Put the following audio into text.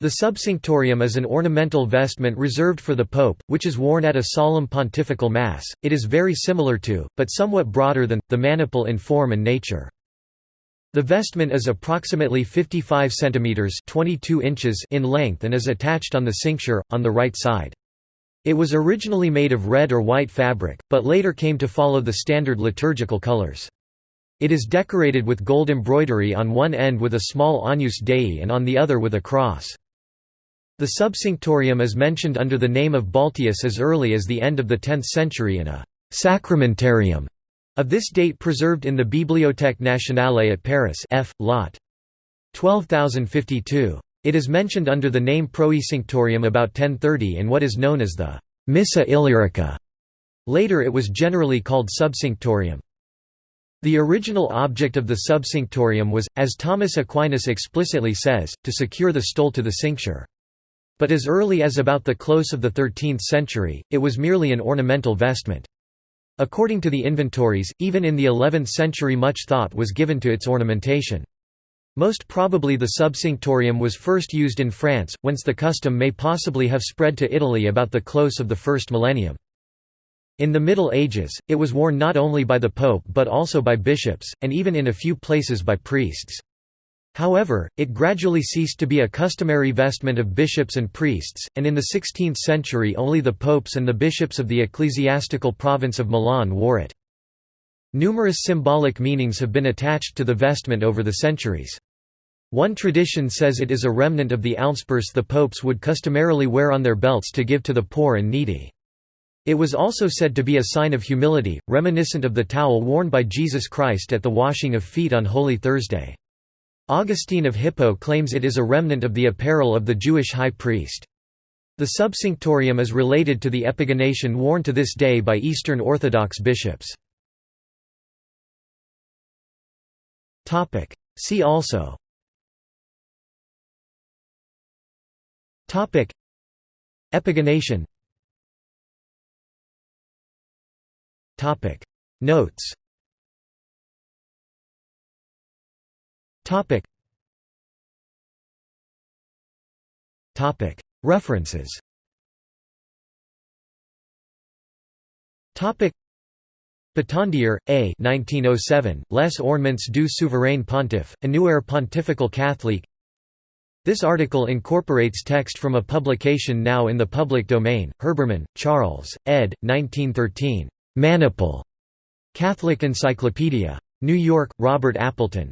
The subcinctorium is an ornamental vestment reserved for the pope, which is worn at a solemn pontifical mass. It is very similar to, but somewhat broader than, the maniple in form and nature. The vestment is approximately 55 cm 22 inches in length and is attached on the cincture, on the right side. It was originally made of red or white fabric, but later came to follow the standard liturgical colors. It is decorated with gold embroidery on one end with a small Agnus Dei and on the other with a cross. The subcinctorium is mentioned under the name of Balteus as early as the end of the 10th century in a «sacramentarium» of this date preserved in the Bibliothèque nationale at Paris F. Lot. 12052. It is mentioned under the name Proecinctorium about 1030 in what is known as the «Missa Illyrica». Later it was generally called subcinctorium. The original object of the subcinctorium was, as Thomas Aquinas explicitly says, to secure the stole to the cincture. But as early as about the close of the 13th century, it was merely an ornamental vestment. According to the inventories, even in the 11th century much thought was given to its ornamentation. Most probably the subcinctorium was first used in France, whence the custom may possibly have spread to Italy about the close of the first millennium. In the Middle Ages, it was worn not only by the Pope but also by bishops, and even in a few places by priests. However, it gradually ceased to be a customary vestment of bishops and priests, and in the 16th century only the popes and the bishops of the ecclesiastical province of Milan wore it. Numerous symbolic meanings have been attached to the vestment over the centuries. One tradition says it is a remnant of the almspurse the popes would customarily wear on their belts to give to the poor and needy. It was also said to be a sign of humility, reminiscent of the towel worn by Jesus Christ at the washing of feet on Holy Thursday. Augustine of Hippo claims it is a remnant of the apparel of the Jewish high priest. The subcinctorium is related to the epigonation worn to this day by Eastern Orthodox bishops. See also. Epigonation. Notes Topic. Topic. References. Topic. Batandier, A. 1907, Les Ornements du Souverain Pontife, Annuaire Pontifical Catholique This article incorporates text from a publication now in the public domain, Herbermann, Charles, ed. 1913. Maniple. Catholic Encyclopedia. New York, Robert Appleton.